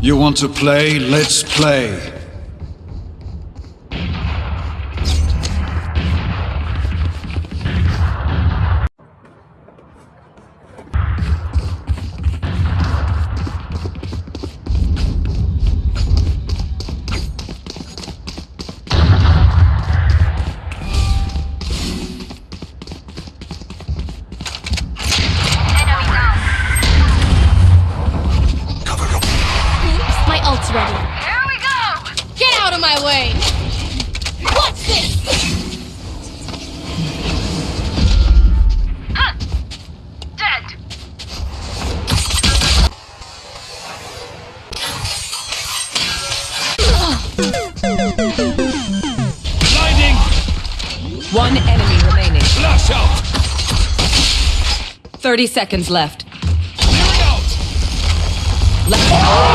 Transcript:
You want to play? Let's play. Ult's ready. Here we go! Get out of my way! What's this? Huh! Dead! Blinding! One enemy remaining. Flash out! 30 seconds left. Clearing out! Left.